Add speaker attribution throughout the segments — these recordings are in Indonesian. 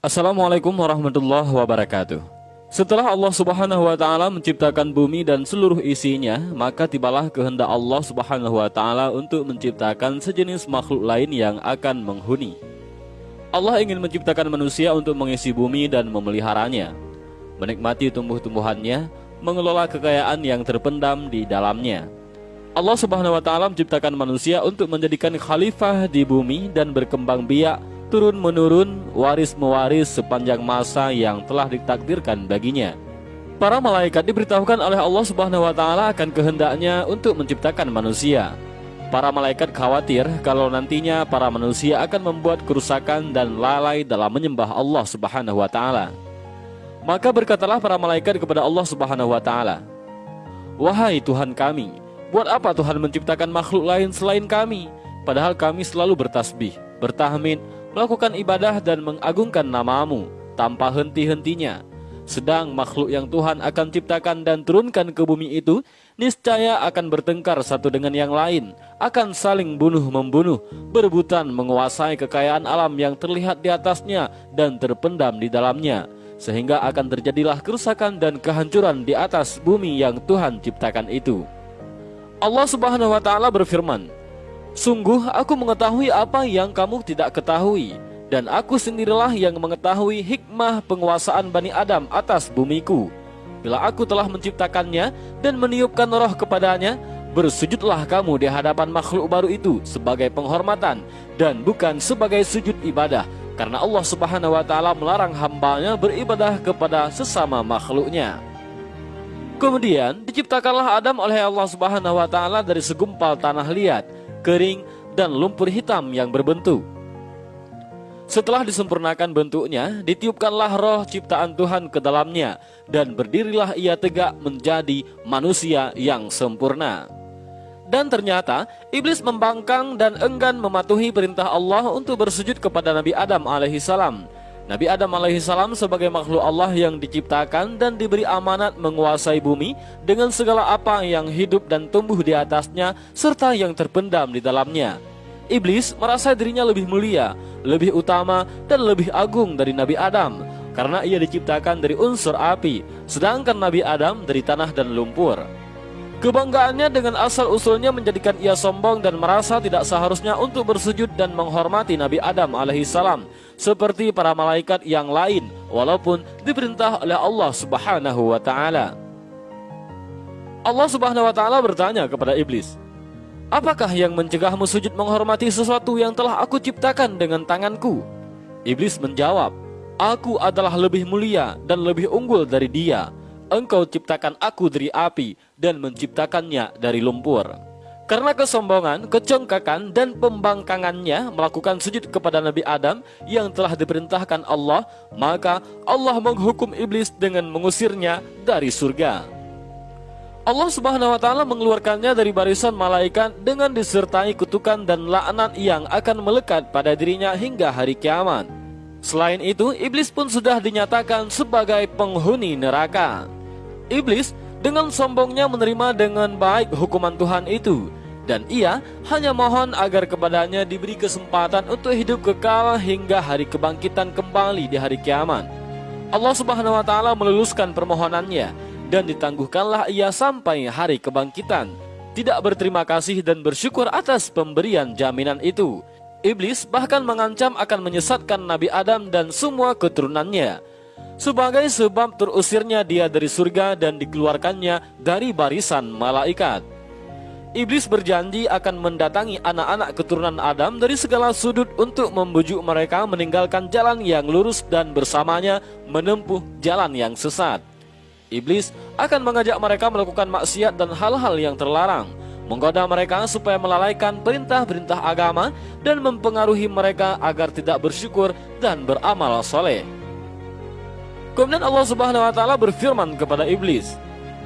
Speaker 1: Assalamualaikum warahmatullahi wabarakatuh. Setelah Allah Subhanahu wa taala menciptakan bumi dan seluruh isinya, maka tibalah kehendak Allah Subhanahu wa taala untuk menciptakan sejenis makhluk lain yang akan menghuni. Allah ingin menciptakan manusia untuk mengisi bumi dan memeliharanya, menikmati tumbuh-tumbuhannya, mengelola kekayaan yang terpendam di dalamnya. Allah Subhanahu wa taala menciptakan manusia untuk menjadikan khalifah di bumi dan berkembang biak turun-menurun, waris-mewaris sepanjang masa yang telah ditakdirkan baginya. Para malaikat diberitahukan oleh Allah Subhanahu wa taala akan kehendaknya untuk menciptakan manusia. Para malaikat khawatir kalau nantinya para manusia akan membuat kerusakan dan lalai dalam menyembah Allah Subhanahu wa taala. Maka berkatalah para malaikat kepada Allah Subhanahu wa taala, "Wahai Tuhan kami, buat apa Tuhan menciptakan makhluk lain selain kami, padahal kami selalu bertasbih, bertahmid, melakukan ibadah dan mengagungkan namamu tanpa henti-hentinya. Sedang makhluk yang Tuhan akan ciptakan dan turunkan ke bumi itu niscaya akan bertengkar satu dengan yang lain, akan saling bunuh-membunuh, berebutan menguasai kekayaan alam yang terlihat di atasnya dan terpendam di dalamnya, sehingga akan terjadilah kerusakan dan kehancuran di atas bumi yang Tuhan ciptakan itu. Allah Subhanahu wa taala berfirman, Sungguh aku mengetahui apa yang kamu tidak ketahui Dan aku sendirilah yang mengetahui hikmah penguasaan Bani Adam atas bumiku. Bila aku telah menciptakannya dan meniupkan roh kepadanya Bersujudlah kamu di hadapan makhluk baru itu sebagai penghormatan Dan bukan sebagai sujud ibadah Karena Allah subhanahu wa ta'ala melarang hambanya beribadah kepada sesama makhluknya. Kemudian diciptakanlah Adam oleh Allah subhanahu wa ta'ala dari segumpal tanah liat kering, dan lumpur hitam yang berbentuk. Setelah disempurnakan bentuknya, ditiupkanlah roh ciptaan Tuhan ke dalamnya, dan berdirilah ia tegak menjadi manusia yang sempurna. Dan ternyata, iblis membangkang dan enggan mematuhi perintah Allah untuk bersujud kepada Nabi Adam alaihissalam. Nabi Adam alaihissalam sebagai makhluk Allah yang diciptakan dan diberi amanat menguasai bumi dengan segala apa yang hidup dan tumbuh di atasnya serta yang terpendam di dalamnya. Iblis merasa dirinya lebih mulia, lebih utama, dan lebih agung dari Nabi Adam karena ia diciptakan dari unsur api, sedangkan Nabi Adam dari tanah dan lumpur. Kebanggaannya dengan asal-usulnya menjadikan ia sombong dan merasa tidak seharusnya untuk bersujud dan menghormati Nabi Adam alaihissalam seperti para malaikat yang lain walaupun diperintah oleh Allah Subhanahu wa taala. Allah Subhanahu wa taala bertanya kepada iblis, "Apakah yang mencegahmu sujud menghormati sesuatu yang telah aku ciptakan dengan tanganku?" Iblis menjawab, "Aku adalah lebih mulia dan lebih unggul dari dia." Engkau ciptakan aku dari api dan menciptakannya dari lumpur. Karena kesombongan, kecongkakan, dan pembangkangannya melakukan sujud kepada Nabi Adam yang telah diperintahkan Allah, maka Allah menghukum iblis dengan mengusirnya dari surga. Allah Subhanahu wa taala mengeluarkannya dari barisan malaikat dengan disertai kutukan dan laknat yang akan melekat pada dirinya hingga hari kiamat. Selain itu, iblis pun sudah dinyatakan sebagai penghuni neraka. Iblis dengan sombongnya menerima dengan baik hukuman Tuhan itu dan ia hanya mohon agar kepadanya diberi kesempatan untuk hidup kekal hingga hari kebangkitan kembali di hari kiamat. Allah Subhanahu wa taala meluluskan permohonannya dan ditangguhkanlah ia sampai hari kebangkitan. Tidak berterima kasih dan bersyukur atas pemberian jaminan itu. Iblis bahkan mengancam akan menyesatkan Nabi Adam dan semua keturunannya sebagai sebab terusirnya dia dari surga dan dikeluarkannya dari barisan malaikat. Iblis berjanji akan mendatangi anak-anak keturunan Adam dari segala sudut untuk membujuk mereka meninggalkan jalan yang lurus dan bersamanya menempuh jalan yang sesat. Iblis akan mengajak mereka melakukan maksiat dan hal-hal yang terlarang, menggoda mereka supaya melalaikan perintah-perintah agama dan mempengaruhi mereka agar tidak bersyukur dan beramal soleh. Kemudian Allah Subhanahu wa taala berfirman kepada iblis,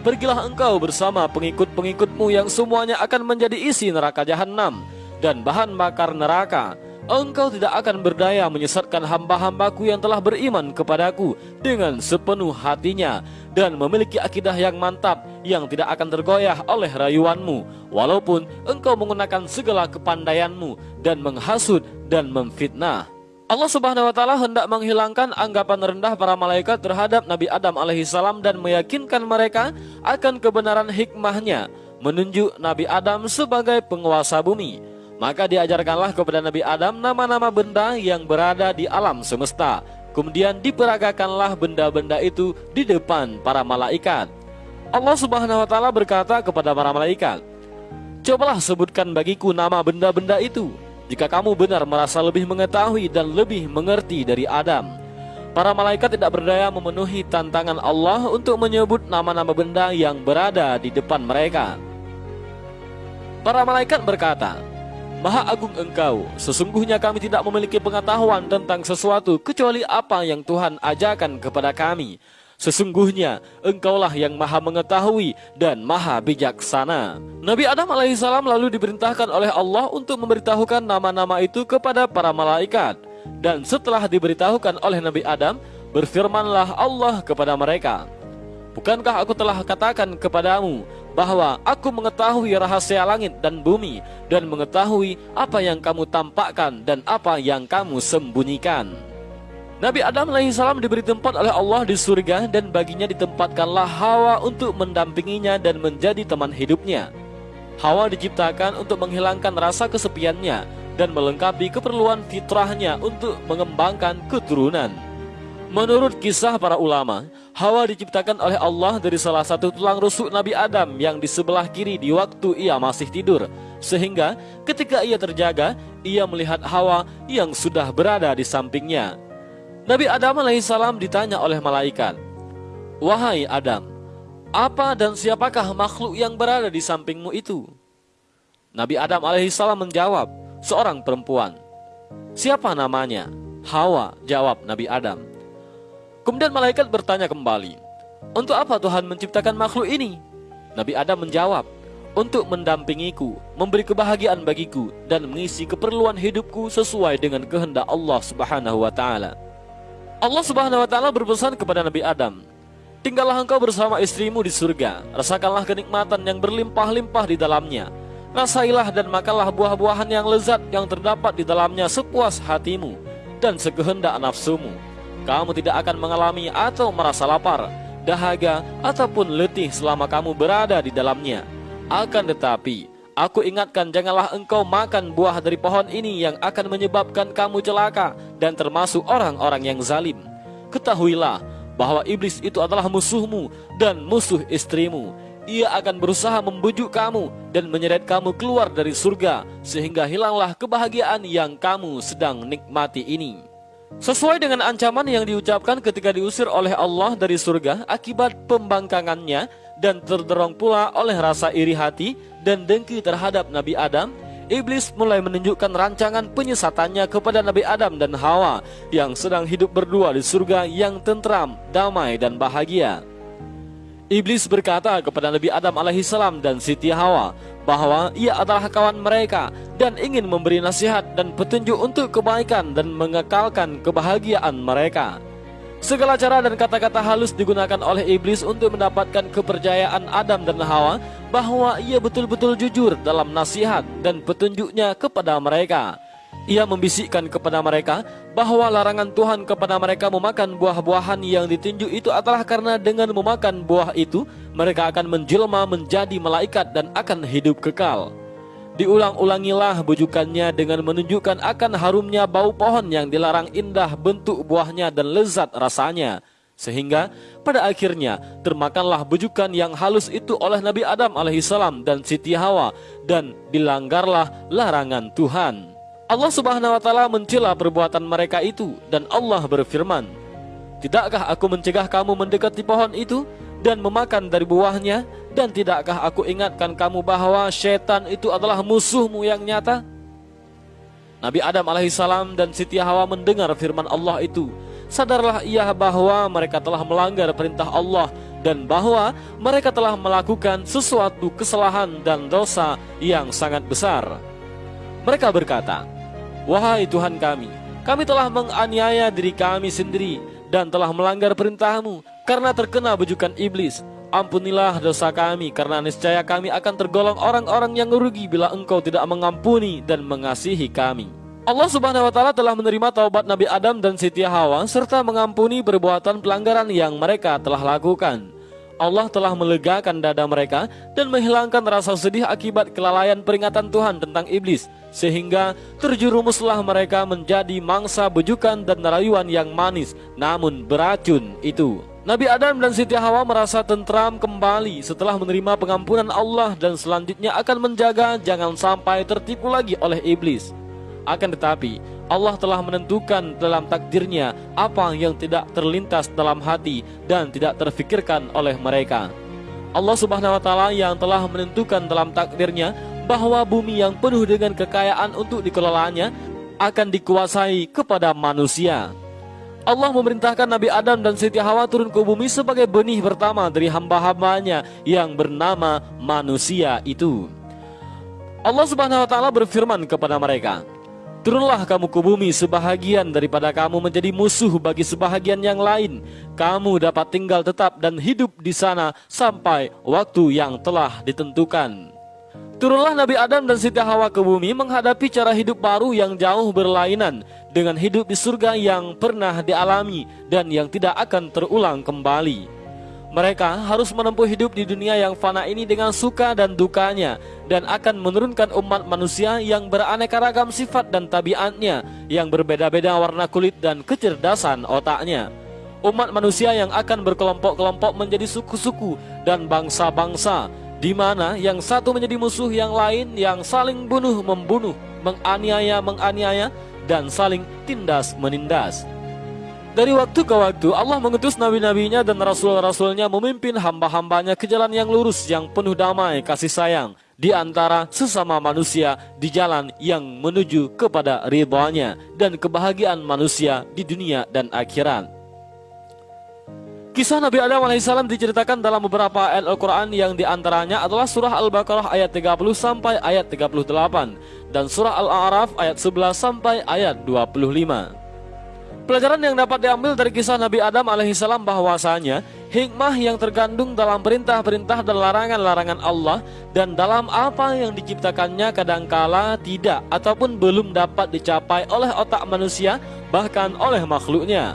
Speaker 1: "Pergilah engkau bersama pengikut-pengikutmu yang semuanya akan menjadi isi neraka jahanam dan bahan bakar neraka. Engkau tidak akan berdaya menyesatkan hamba-hambaku yang telah beriman kepadaku dengan sepenuh hatinya dan memiliki akidah yang mantap yang tidak akan tergoyah oleh rayuanmu walaupun engkau menggunakan segala kepandaianmu dan menghasut dan memfitnah." Allah Subhanahu wa taala hendak menghilangkan anggapan rendah para malaikat terhadap Nabi Adam alaihissalam dan meyakinkan mereka akan kebenaran hikmahnya menunjuk Nabi Adam sebagai penguasa bumi. Maka diajarkanlah kepada Nabi Adam nama-nama benda yang berada di alam semesta. Kemudian diperagakanlah benda-benda itu di depan para malaikat. Allah Subhanahu wa taala berkata kepada para malaikat, "Cobalah sebutkan bagiku nama benda-benda itu." Jika kamu benar merasa lebih mengetahui dan lebih mengerti dari Adam Para malaikat tidak berdaya memenuhi tantangan Allah untuk menyebut nama-nama benda yang berada di depan mereka. Para malaikat berkata Maha agung engkau, sesungguhnya kami tidak memiliki pengetahuan tentang sesuatu kecuali apa yang Tuhan ajarkan kepada kami Sesungguhnya engkaulah yang maha mengetahui dan maha bijaksana Nabi Adam alaihissalam lalu diperintahkan oleh Allah untuk memberitahukan nama-nama itu kepada para malaikat Dan setelah diberitahukan oleh Nabi Adam Berfirmanlah Allah kepada mereka Bukankah aku telah katakan kepadamu bahwa aku mengetahui rahasia langit dan bumi dan mengetahui apa yang kamu tampakkan dan apa yang kamu sembunyikan. Nabi Adam alaihissalam diberi tempat oleh Allah di surga dan baginya ditempatkanlah Hawa untuk mendampinginya dan menjadi teman hidupnya. Hawa diciptakan untuk menghilangkan rasa kesepiannya dan melengkapi keperluan fitrahnya untuk mengembangkan keturunan. Menurut kisah para ulama, Hawa diciptakan oleh Allah dari salah satu tulang rusuk Nabi Adam yang di sebelah kiri di waktu ia masih tidur. Sehingga ketika ia terjaga, ia melihat Hawa yang sudah berada di sampingnya. Nabi Adam alaihissalam ditanya oleh malaikat, Wahai Adam, apa dan siapakah makhluk yang berada di sampingmu itu? Nabi Adam alaihissalam menjawab, seorang perempuan. Siapa namanya? Hawa, jawab Nabi Adam. Kemudian malaikat bertanya kembali, untuk apa Tuhan menciptakan makhluk ini? Nabi Adam menjawab, untuk mendampingiku, memberi kebahagiaan bagiku, dan mengisi keperluan hidupku sesuai dengan kehendak Allah Subhanahu wa Ta'ala. Allah Subhanahu wa taala berpesan kepada Nabi Adam, "Tinggallah engkau bersama istrimu di surga, rasakanlah kenikmatan yang berlimpah-limpah di dalamnya. Rasailah dan makanlah buah-buahan yang lezat yang terdapat di dalamnya sepuas hatimu dan sekehendak nafsumu. Kamu tidak akan mengalami atau merasa lapar, dahaga ataupun letih selama kamu berada di dalamnya. Akan tetapi, Aku ingatkan janganlah engkau makan buah dari pohon ini yang akan menyebabkan kamu celaka dan termasuk orang-orang yang zalim. Ketahuilah bahwa iblis itu adalah musuhmu dan musuh istrimu. Ia akan berusaha membujuk kamu dan menyeret kamu keluar dari surga sehingga hilanglah kebahagiaan yang kamu sedang nikmati ini. Sesuai dengan ancaman yang diucapkan ketika diusir oleh Allah dari surga akibat pembangkangannya dan terdorong pula oleh rasa iri hati dan dengki terhadap Nabi Adam, Iblis mulai menunjukkan rancangan penyesatannya kepada Nabi Adam dan Hawa yang sedang hidup berdua di surga yang tentram, damai dan bahagia. Iblis berkata kepada Nabi Adam alaihissalam dan Siti Hawa bahwa ia adalah kawan mereka dan ingin memberi nasihat dan petunjuk untuk kebaikan dan mengekalkan kebahagiaan mereka. Segala cara dan kata-kata halus digunakan oleh iblis untuk mendapatkan kepercayaan Adam dan Hawa bahwa ia betul-betul jujur dalam nasihat dan petunjuknya kepada mereka. Ia membisikkan kepada mereka bahwa larangan Tuhan kepada mereka memakan buah-buahan yang ditunjuk itu adalah karena dengan memakan buah itu mereka akan menjelma menjadi malaikat dan akan hidup kekal. Diulang-ulangilah bujukannya dengan menunjukkan akan harumnya bau pohon yang dilarang indah bentuk buahnya dan lezat rasanya. Sehingga pada akhirnya termakanlah bujukan yang halus itu oleh Nabi Adam alaihissalam dan Siti Hawa dan dilanggarlah larangan Tuhan. Allah subhanahu wa ta'ala mencela perbuatan mereka itu dan Allah berfirman, Tidakkah aku mencegah kamu mendekati pohon itu dan memakan dari buahnya dan tidakkah aku ingatkan kamu bahwa setan itu adalah musuhmu yang nyata? Nabi Adam alaihissalam dan Siti Hawa mendengar firman Allah itu. Sadarlah ia bahwa mereka telah melanggar perintah Allah dan bahwa mereka telah melakukan sesuatu kesalahan dan dosa yang sangat besar. Mereka berkata, Wahai Tuhan kami, kami telah menganiaya diri kami sendiri dan telah melanggar perintahmu karena terkena bujukan iblis. Ampunilah dosa kami karena niscaya kami akan tergolong orang-orang yang rugi bila engkau tidak mengampuni dan mengasihi kami. Allah Subhanahu wa taala telah menerima taubat Nabi Adam dan Siti Hawa serta mengampuni perbuatan pelanggaran yang mereka telah lakukan. Allah telah melegakan dada mereka dan menghilangkan rasa sedih akibat kelalaian peringatan Tuhan tentang iblis sehingga terjerumuslah mereka menjadi mangsa bujukan dan rayuan yang manis namun beracun itu. Nabi Adam dan Siti Hawa merasa tentram kembali setelah menerima pengampunan Allah dan selanjutnya akan menjaga jangan sampai tertipu lagi oleh iblis. Akan tetapi, Allah telah menentukan dalam takdirnya apa yang tidak terlintas dalam hati dan tidak terfikirkan oleh mereka. Allah Subhanahu wa taala yang telah menentukan dalam takdirnya bahwa bumi yang penuh dengan kekayaan untuk dikelolanya akan dikuasai kepada manusia. Allah memerintahkan Nabi Adam dan Siti Hawa turun ke bumi sebagai benih pertama dari hamba-hambanya yang bernama manusia itu. Allah Subhanahu wa taala berfirman kepada mereka, Turunlah kamu ke bumi sebahagian daripada kamu menjadi musuh bagi sebahagian yang lain. Kamu dapat tinggal tetap dan hidup di sana sampai waktu yang telah ditentukan. Turunlah Nabi Adam dan Siti Hawa ke bumi menghadapi cara hidup baru yang jauh berlainan dengan hidup di surga yang pernah dialami dan yang tidak akan terulang kembali. Mereka harus menempuh hidup di dunia yang fana ini dengan suka dan dukanya dan akan menurunkan umat manusia yang beraneka ragam sifat dan tabiatnya yang berbeda-beda warna kulit dan kecerdasan otaknya. Umat manusia yang akan berkelompok-kelompok menjadi suku-suku dan bangsa-bangsa di mana yang satu menjadi musuh yang lain yang saling bunuh membunuh, menganiaya menganiaya dan saling tindas menindas. Dari waktu ke waktu Allah mengutus nabi-nabinya dan rasul-rasulnya memimpin hamba-hambanya ke jalan yang lurus yang penuh damai kasih sayang di antara sesama manusia di jalan yang menuju kepada ridhonya dan kebahagiaan manusia di dunia dan akhirat. Kisah Nabi Adam alaihissalam diceritakan dalam beberapa ayat Al-Quran yang di antaranya adalah surah Al-Baqarah ayat 30 sampai ayat 38 dan surah Al-A'raf ayat 11 sampai ayat 25. Pelajaran yang dapat diambil dari kisah Nabi Adam alaihissalam bahwasanya hikmah yang terkandung dalam perintah-perintah dan larangan-larangan Allah dan dalam apa yang diciptakannya kadangkala tidak ataupun belum dapat dicapai oleh otak manusia bahkan oleh makhluknya.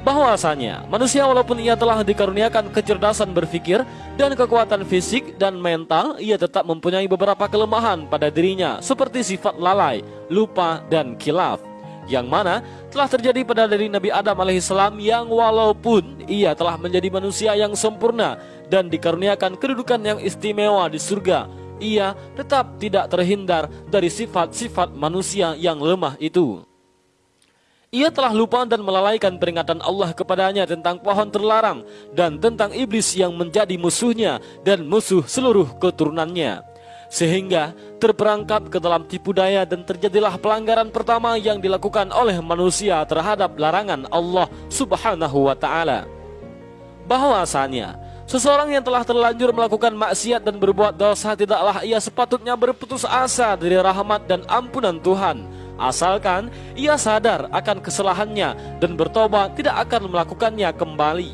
Speaker 1: Bahwasanya manusia walaupun ia telah dikaruniakan kecerdasan berpikir dan kekuatan fisik dan mental, ia tetap mempunyai beberapa kelemahan pada dirinya seperti sifat lalai, lupa dan kilaf yang mana telah terjadi pada dari Nabi Adam alaihissalam yang walaupun ia telah menjadi manusia yang sempurna dan dikaruniakan kedudukan yang istimewa di surga, ia tetap tidak terhindar dari sifat-sifat manusia yang lemah itu. Ia telah lupa dan melalaikan peringatan Allah kepadanya tentang pohon terlarang dan tentang iblis yang menjadi musuhnya dan musuh seluruh keturunannya sehingga terperangkap ke dalam tipu daya dan terjadilah pelanggaran pertama yang dilakukan oleh manusia terhadap larangan Allah Subhanahu wa taala. Bahwasanya seseorang yang telah terlanjur melakukan maksiat dan berbuat dosa tidaklah ia sepatutnya berputus asa dari rahmat dan ampunan Tuhan. Asalkan ia sadar akan kesalahannya dan bertobat tidak akan melakukannya kembali.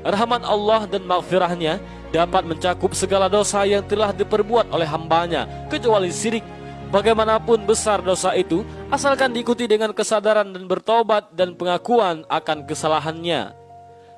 Speaker 1: Rahmat Allah dan maghfirahnya dapat mencakup segala dosa yang telah diperbuat oleh hambanya kecuali sirik bagaimanapun besar dosa itu asalkan diikuti dengan kesadaran dan bertobat dan pengakuan akan kesalahannya.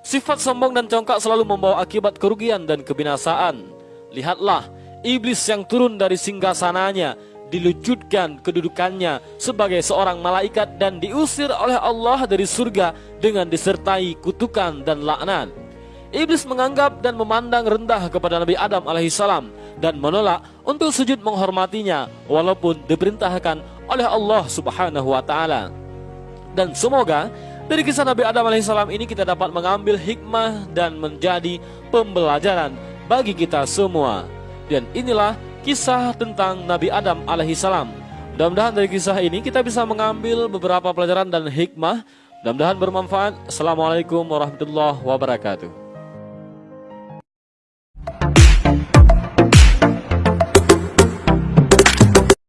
Speaker 1: Sifat sombong dan congkak selalu membawa akibat kerugian dan kebinasaan. Lihatlah iblis yang turun dari singgasananya dilucutkan kedudukannya sebagai seorang malaikat dan diusir oleh Allah dari surga dengan disertai kutukan dan laknat Iblis menganggap dan memandang rendah kepada Nabi Adam alaihissalam dan menolak untuk sujud menghormatinya walaupun diperintahkan oleh Allah Subhanahu wa taala. Dan semoga dari kisah Nabi Adam alaihissalam ini kita dapat mengambil hikmah dan menjadi pembelajaran bagi kita semua. Dan inilah kisah tentang Nabi Adam alaihissalam. Mudah-mudahan dari kisah ini kita bisa mengambil beberapa pelajaran dan hikmah. Mudah-mudahan bermanfaat. Assalamualaikum warahmatullahi wabarakatuh.